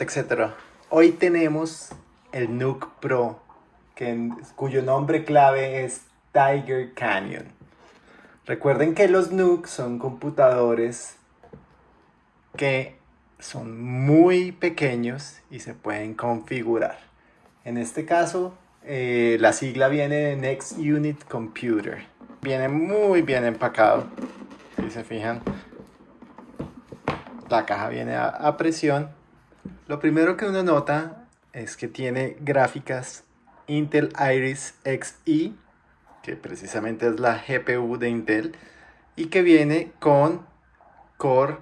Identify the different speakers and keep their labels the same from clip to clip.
Speaker 1: etcétera. Hoy tenemos el Nook Pro, cuyo nombre clave es Tiger Canyon. Recuerden que los Nook son computadores que son muy pequeños y se pueden configurar. En este caso, eh, la sigla viene de Next Unit Computer. Viene muy bien empacado, si se fijan. La caja viene a, presión. Lo primero que uno nota es que tiene gráficas Intel Iris Xe, que precisamente es la GPU de Intel, y que viene con Core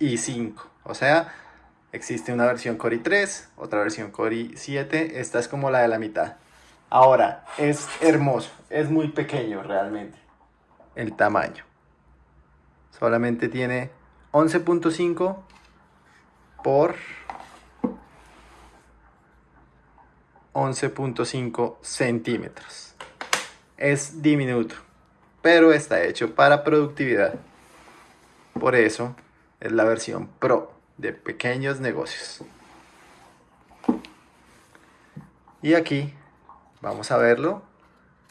Speaker 1: i5. O sea, existe una versión Core i3, otra versión Core i7, esta es como la de la mitad. Ahora, es hermoso, es muy pequeño realmente el tamaño. Solamente tiene 11.5 por 11.5 centímetros. Es diminuto, pero está hecho para productividad. Por eso es la versión Pro de pequeños negocios. Y aquí vamos a verlo.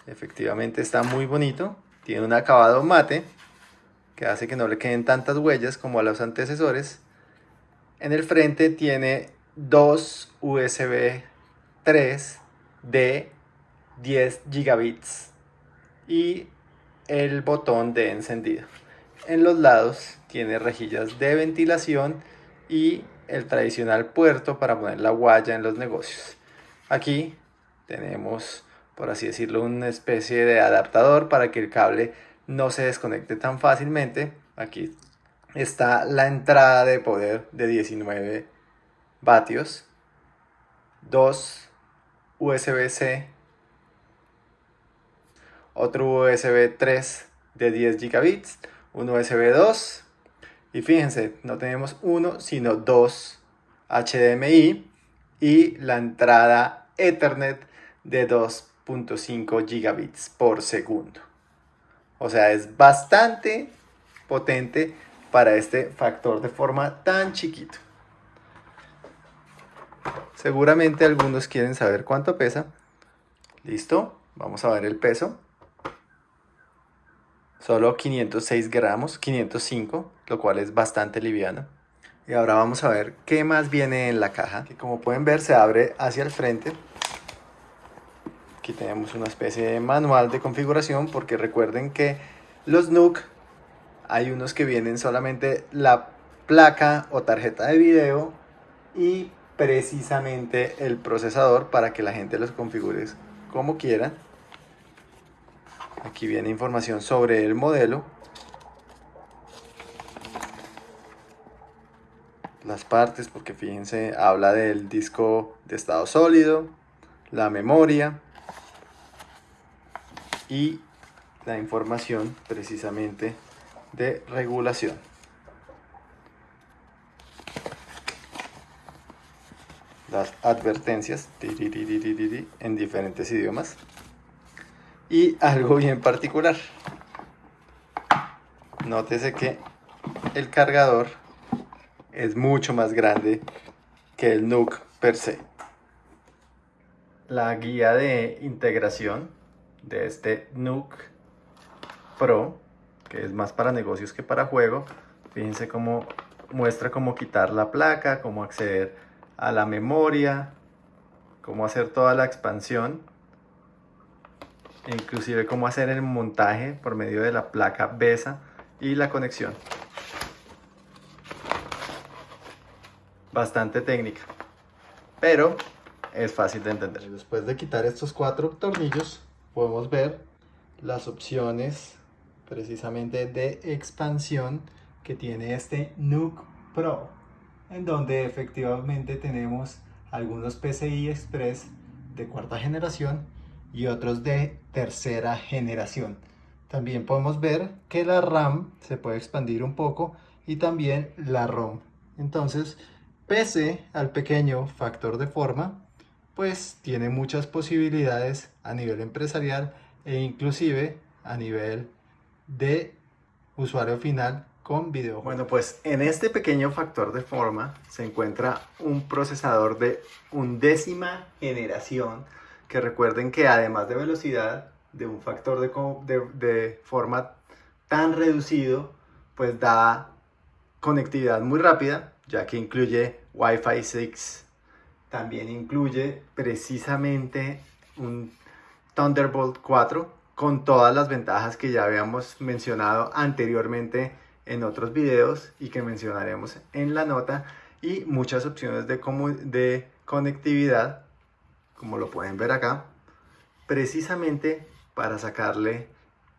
Speaker 1: Efectivamente está muy bonito. Tiene un acabado mate que hace que no le queden tantas huellas como a los antecesores. En el frente tiene dos USB 3 de 10 gigabits y el botón de encendido. En los lados tiene rejillas de ventilación y el tradicional puerto para poner la guaya en los negocios. Aquí tenemos, por así decirlo, una especie de adaptador para que el cable no se desconecte tan fácilmente. Aquí está la entrada de poder de 19 vatios, USB-C, otro USB 3 de 10 gigabits, un USB 2 y fíjense, no tenemos uno sino dos HDMI y la entrada Ethernet de 2.5 gigabits por segundo. O sea, es bastante potente para este factor de forma tan chiquito. Seguramente algunos quieren saber cuánto pesa. Listo, vamos a ver el peso. Solo 506 gramos, 505, lo cual es bastante liviano. Y ahora vamos a ver qué más viene en la caja. Que como pueden ver se abre hacia el frente Aquí tenemos una especie de manual de configuración porque recuerden que los NUC hay unos que vienen solamente la placa o tarjeta de video y precisamente el procesador para que la gente los configure como quiera. Aquí viene información sobre el modelo. Las partes, porque fíjense, habla del disco de estado sólido, la memoria, y la información precisamente de regulación. Advertencias en diferentes idiomas. Y algo bien particular. Nótese que el cargador es mucho más grande que el NUC per se. La guía de integración de este NUC Pro, que es más para negocios que para juego. Fíjense cómo muestra cómo quitar la placa, cómo acceder a la memoria, cómo hacer toda la expansión, inclusive cómo hacer el montaje por medio de la placa BESA y la conexión. Bastante técnica, pero es fácil de entender. Después de quitar estos cuatro tornillos, podemos ver las opciones precisamente de expansión que tiene este NUC Pro en donde efectivamente tenemos algunos PCI Express de cuarta generación y otros de tercera generación. También podemos ver que la RAM se puede expandir un poco y también la ROM. Entonces pese al pequeño factor de forma pues tiene muchas posibilidades a nivel empresarial e inclusive a nivel de usuario final con. Bueno, pues en este pequeño factor de forma se encuentra un procesador de undécima generación que recuerden que además de velocidad de un factor de, de forma tan reducido, pues da conectividad muy rápida, ya que incluye Wi-Fi 6, también incluye precisamente un Thunderbolt 4 con todas las ventajas que ya habíamos mencionado anteriormente en otros videos y que mencionaremos en la nota y muchas opciones de, de conectividad como lo pueden ver acá precisamente para sacarle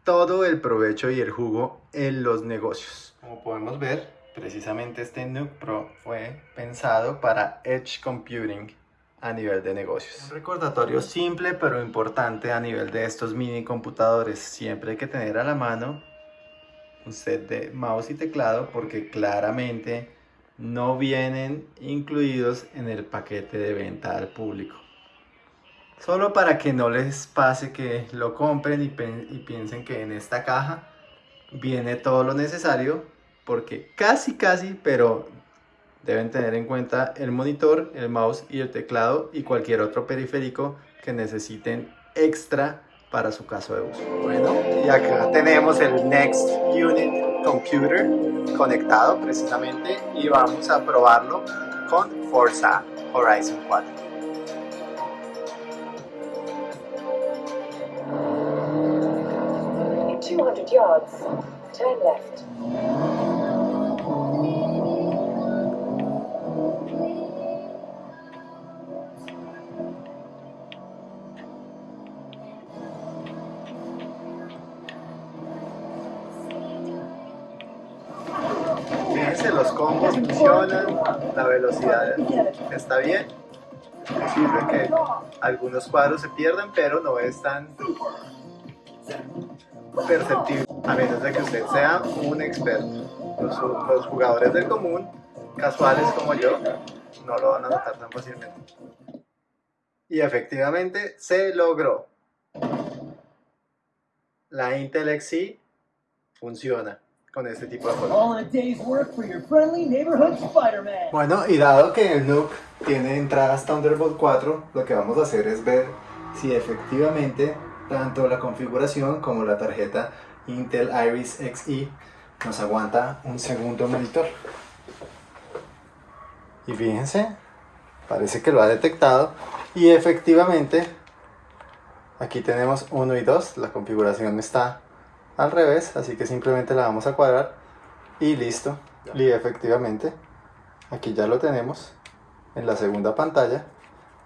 Speaker 1: todo el provecho y el jugo en los negocios como podemos ver precisamente este Nuke Pro fue pensado para Edge Computing a nivel de negocios. Un recordatorio simple pero importante a nivel de estos mini computadores. Siempre hay que tener a la mano set de mouse y teclado porque claramente no vienen incluidos en el paquete de venta al público. Solo para que no les pase que lo compren y piensen que en esta caja viene todo lo necesario porque casi casi, pero deben tener en cuenta el monitor, el mouse y el teclado y cualquier otro periférico que necesiten extra para su caso de uso. Bueno, y acá tenemos el Next Unit Computer conectado precisamente y vamos a probarlo con Forza Horizon 4. In 200 yards, turn left. Los funcionan, la velocidad está bien. Es posible que algunos cuadros se pierdan, pero no es tan perceptible, a menos de que usted sea un experto. Los, jugadores del común, casuales como yo, no lo van a notar tan fácilmente. Y efectivamente se logró. La Intel XC funciona con este tipo de juegos. Bueno, y dado que el Nuke tiene entradas Thunderbolt 4, lo que vamos a hacer es ver si efectivamente tanto la configuración como la tarjeta Intel Iris Xe nos aguanta un segundo monitor. Y fíjense, parece que lo ha detectado y efectivamente aquí tenemos 1 y 2, la configuración está al revés, así que simplemente la vamos a cuadrar y listo. Y efectivamente, aquí ya lo tenemos en la segunda pantalla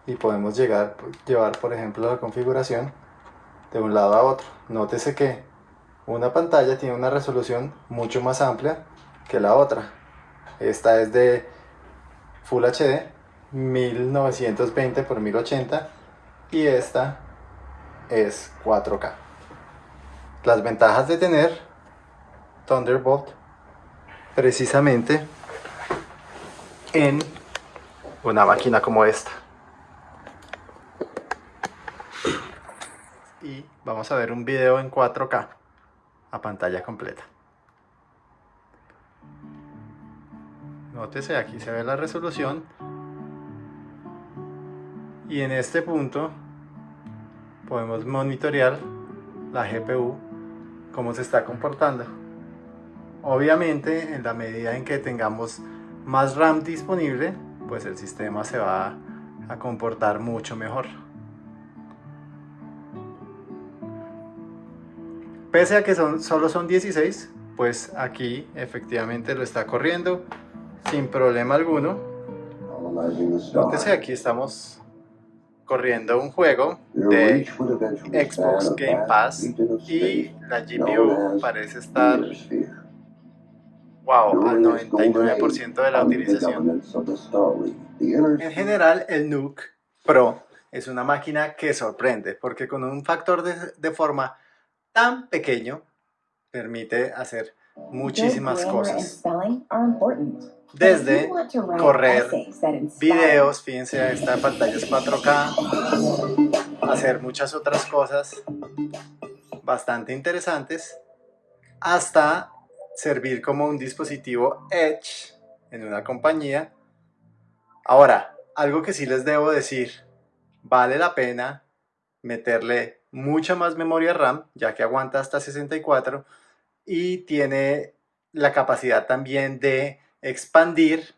Speaker 1: y podemos llegar, llevar por ejemplo la configuración de un lado a otro. Nótese que una pantalla tiene una resolución mucho más amplia que la otra. Esta es de Full HD 1920 x 1080 y esta es 4K. Las ventajas de tener Thunderbolt precisamente en una máquina como esta. Y vamos a ver un video en 4K a pantalla completa. Nótese, aquí se ve la resolución. Y en este punto podemos monitorear la GPU cómo se está comportando. Obviamente, en la medida en que tengamos más RAM disponible, pues el sistema se va a comportar mucho mejor. Pese a que son, solo son 16, pues aquí efectivamente lo está corriendo sin problema alguno. Entonces aquí estamos corriendo un juego de Xbox Game Pass y la GPU parece estar wow, al 99% de la utilización. En general el Nuke Pro es una máquina que sorprende porque con un factor de, de forma tan pequeño permite hacer muchísimas cosas desde correr videos, fíjense, esta pantalla es 4K, hacer muchas otras cosas bastante interesantes, hasta servir como un dispositivo Edge en una compañía. Ahora, algo que sí les debo decir, vale la pena meterle mucha más memoria RAM, ya que aguanta hasta 64 y tiene la capacidad también de expandir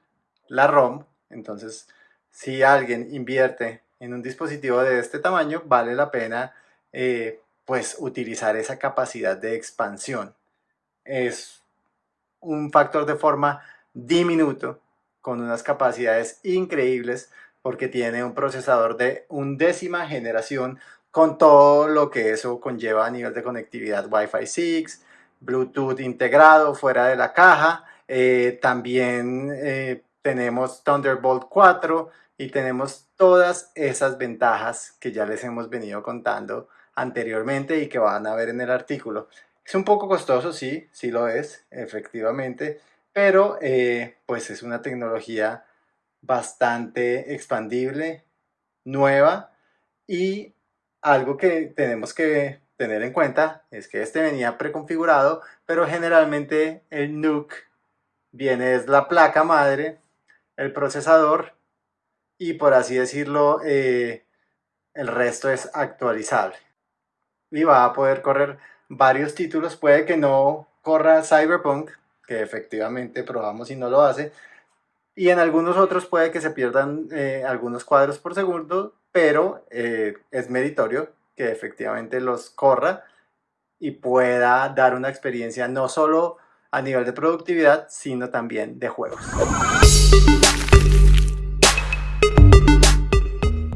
Speaker 1: la ROM. Entonces, si alguien invierte en un dispositivo de este tamaño, vale la pena eh, pues utilizar esa capacidad de expansión. Es un factor de forma diminuto con unas capacidades increíbles porque tiene un procesador de undécima generación con todo lo que eso conlleva a nivel de conectividad Wi-Fi 6, Bluetooth integrado fuera de la caja, eh, también eh, tenemos Thunderbolt 4 y tenemos todas esas ventajas que ya les hemos venido contando anteriormente y que van a ver en el artículo. Es un poco costoso, sí, sí lo es, efectivamente, pero eh, pues es una tecnología bastante expandible, nueva y algo que tenemos que tener en cuenta es que este venía preconfigurado, pero generalmente el NUC viene es la placa madre, el procesador y por así decirlo eh, el resto es actualizable. Y va a poder correr varios títulos, puede que no corra Cyberpunk, que efectivamente probamos y no lo hace, y en algunos otros puede que se pierdan eh, algunos cuadros por segundo, pero eh, es meritorio que efectivamente los corra y pueda dar una experiencia no solo a nivel de productividad, sino también de juegos.